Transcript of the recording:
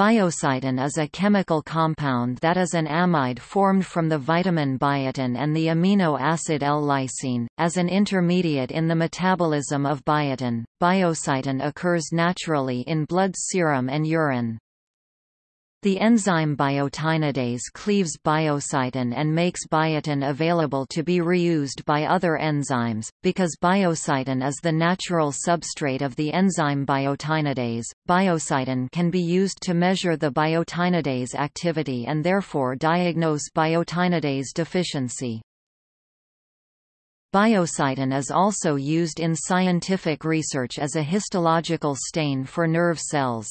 Biocytin is a chemical compound that is an amide formed from the vitamin biotin and the amino acid L-lysine. As an intermediate in the metabolism of biotin, biocytin occurs naturally in blood serum and urine. The enzyme biotinidase cleaves biocytin and makes biotin available to be reused by other enzymes. Because biocytin is the natural substrate of the enzyme biotinidase, biocytin can be used to measure the biotinidase activity and therefore diagnose biotinidase deficiency. Biocytin is also used in scientific research as a histological stain for nerve cells.